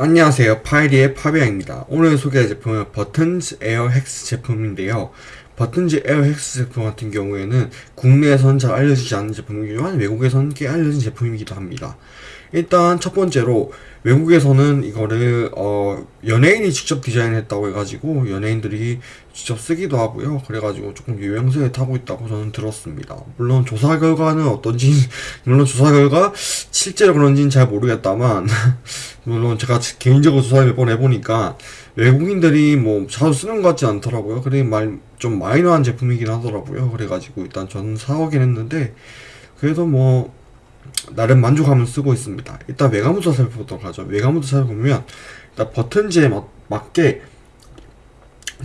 안녕하세요. 파이리의 파비앙입니다. 오늘 소개할 제품은 버튼즈 에어 헥스 제품인데요 버튼즈 에어 헥스 제품 같은 경우에는 국내에선 잘 알려지지 않는 제품이지만 외국에선 꽤 알려진 제품이기도 합니다. 일단 첫 번째로 외국에서는 이거를 어 연예인이 직접 디자인했다고 해가지고 연예인들이 직접 쓰기도 하고요. 그래가지고 조금 유명세에 타고 있다고 저는 들었습니다. 물론 조사 결과는 어떤지 물론 조사 결과 실제로 그런지는 잘 모르겠다만 물론 제가 개인적으로 조사를 몇 번 해보니까 외국인들이 뭐 자주 쓰는 것 같지 않더라고요 그래 말좀 마이너한 제품이긴 하더라고요 그래가지고 일단 저는 사오긴 했는데 그래도 뭐 나름 만족하면서 쓰고 있습니다. 일단 외관부터 살펴보도록 하죠. 외관부터 살펴보면 일단 버튼지에 맞, 맞게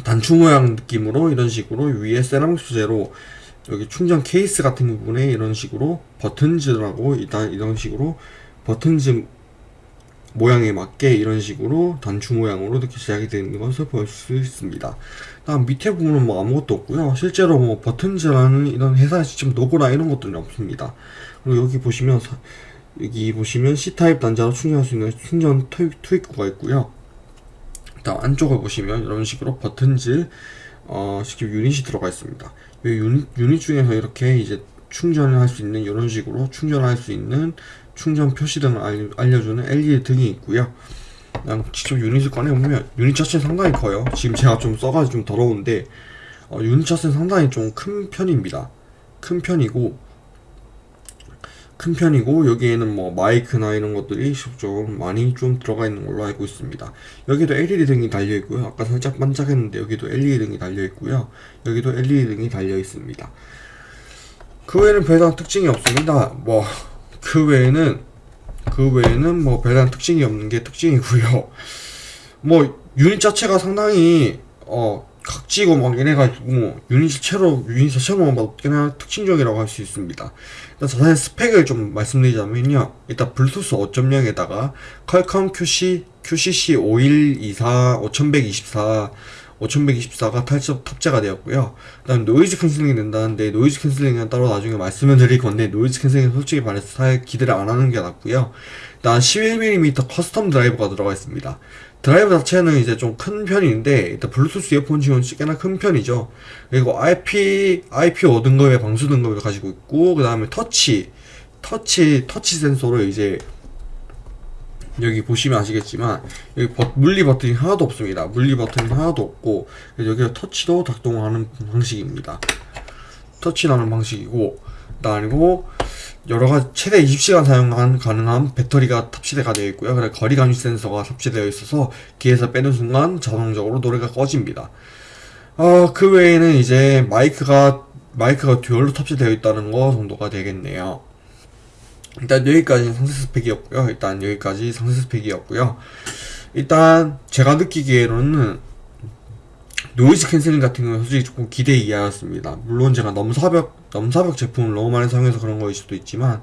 단추 모양 느낌으로 이런 식으로 위에 세라믹 소재로 여기 충전 케이스 같은 부분에 이런 식으로 버튼즈라고 일단 이런 식으로 버튼즈 모양에 맞게 이런 식으로 단추 모양으로 이렇게 제작이 되는 것을 볼 수 있습니다. 다음 밑에 부분은 뭐 아무것도 없고요. 실제로 뭐 버튼즈라는 이런 회사의 직접 로고나 이런 것들은 없습니다. 그리고 여기 보시면 여기 보시면 C타입 단자로 충전할 수 있는 충전 투입구가 있고요. 다음 안쪽을 보시면 이런 식으로 버튼즈 어, 쉽게 유닛이 들어가 있습니다. 이 유닛, 유닛 중에서 이렇게 이제 충전을 할 수 있는 이런 식으로 충전할 수 있는 충전 표시 등을 알려주는 LED 등이 있고요. 그냥 직접 유닛을 꺼내보면 유닛 자체는 상당히 커요. 지금 제가 좀 써가지고 좀 더러운데 어, 유닛 자체는 상당히 좀 큰 편입니다. 큰 편이고 큰 편이고 여기에는 뭐 마이크나 이런 것들이 좀 많이 좀 들어가 있는 걸로 알고 있습니다 여기도 LED 등이 달려 있고요 아까 살짝 반짝했는데 여기도 LED 등이 달려 있고요 여기도 LED 등이 달려 있습니다 그 외에는 별다른 특징이 없습니다 뭐 그 외에는 그 외에는 뭐 별다른 특징이 없는 게 특징이고요. 뭐 유닛 자체가 상당히 어 각지고 막 얘네가지고 뭐 유닛 자체로 유닛 자체로만 봐도 꽤나 특징적이라고 할 수 있습니다. 일단 자세한 스펙을 좀 말씀드리자면요. 일단 블루투스 5.0에다가 퀄컴 QC, QCC 5124 5124 5124가 탈첩 탑재가 되었고요. 그 다음 noise cancelling이 된다는데 noise cancelling은 따로 나중에 말씀을 드릴 건데 noise cancelling은 솔직히 말해서 사 기대를 안 하는 게 낫고요. 일단 11mm custom 드라이버가 들어가 있습니다. 드라이버 자체는 이제 좀 큰 편인데 일단 블루투스 이어폰 지원이 꽤나 큰 편이죠. 그리고 IP IP 5 등급의 방수 등급을 가지고 있고 그 다음에 터치 터치 터치 센서로 이제 여기 보시면 아시겠지만 여기 버, 물리 버튼이 하나도 없습니다. 물리 버튼이 하나도 없고 여기가 터치도 작동하는 방식입니다. 터치라는 방식이고 그리고 여러가지 최대 20시간 사용 가능한 배터리가 탑재가 되어 있고요. 그래 거리 감지 센서가 탑재되어 있어서 기에서 빼는 순간 자동적으로 노래가 꺼집니다. 어, 그 외에는 이제 마이크가 마이크가 dual로 탑재되어 있다는 거 정도가 되겠네요 일단 여기까지 상세 스펙이었고요 일단 여기까지 상세 스펙이었고요 일단 제가 느끼기에는 noise cancelling 같은 경우는 솔직히 조금 기대 이하였습니다. 물론 제가 넘사벽, 넘사벽 제품을 너무 많이 사용해서 그런 거일 수도 있지만,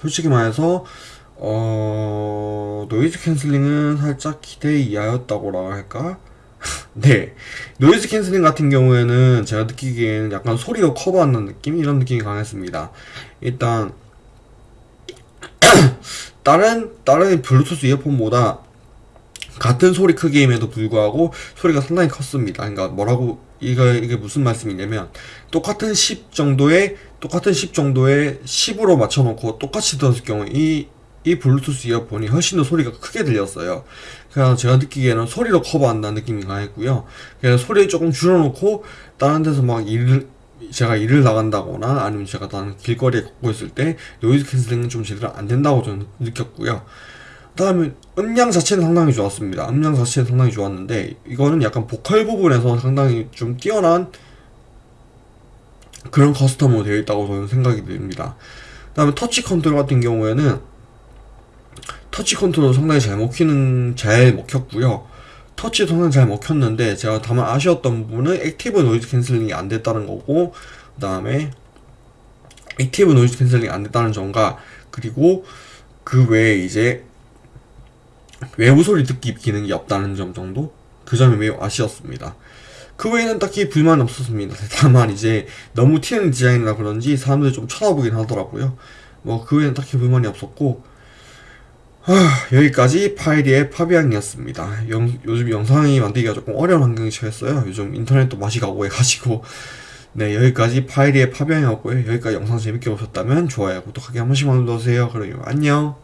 솔직히 말해서, 어, noise cancelling은 살짝 기대 이하였다고 할까? 네. noise cancelling 같은 경우에는 제가 느끼기에는 약간 소리가 커버하는 느낌? 이런 느낌이 강했습니다. 일단, 다른, 다른 블루투스 이어폰보다 같은 소리 크기임에도 불구하고 소리가 상당히 컸습니다. 그러니까 뭐라고 이거 이게 무슨 말씀이냐면 똑같은 10 정도의 똑같은 10 정도의 10으로 맞춰놓고 똑같이 들었을 경우 이, 이 블루투스 이어폰이 훨씬 더 소리가 크게 들렸어요. 그래서 제가 느끼기에는 소리로 커버한다는 느낌이 강했고요. 그래서 소리를 조금 줄여놓고 다른 데서 막 일을 제가 일을 나간다거나 아니면 제가 다른 길거리에 걷고 있을 때 noise cancelling은 좀 제대로 안 된다고 저는 느꼈고요. 다음에 음량 자체는 상당히 좋았습니다. 음량 자체는 상당히 좋았는데 이거는 약간 보컬 부분에서 상당히 좀 뛰어난 그런 custom으로 되어 있다고 저는 생각이 듭니다. 다음에 터치 컨트롤 같은 경우에는 터치 컨트롤 상당히 잘 먹히는 잘 먹혔고요. 터치도 상당히 잘 먹혔는데 제가 다만 아쉬웠던 부분은 active noise cancelling이 안 됐다는 거고 그 다음에 active noise cancelling이 안 됐다는 점과 그리고 그 외에 이제 외부 소리 듣기 기능이 없다는 점 정도? 그 점이 매우 아쉬웠습니다. 그 외에는 딱히 불만 없었습니다. 다만 이제 너무 튀는 디자인이라 그런지 사람들이 좀 쳐다보긴 하더라고요. 뭐 그 외에는 딱히 불만이 없었고 여기까지 파이리의 파비앙이었습니다. 영- 요즘 영상이 만들기가 조금 어려운 환경이 처했어요. 요즘 인터넷도 맛이 가고 해가지고. 네, 여기까지 파이리의 파비앙이었고요. 여기까지 영상 재밌게 보셨다면 좋아요, 구독하기 한 번씩만 눌러주세요. 그럼 안녕.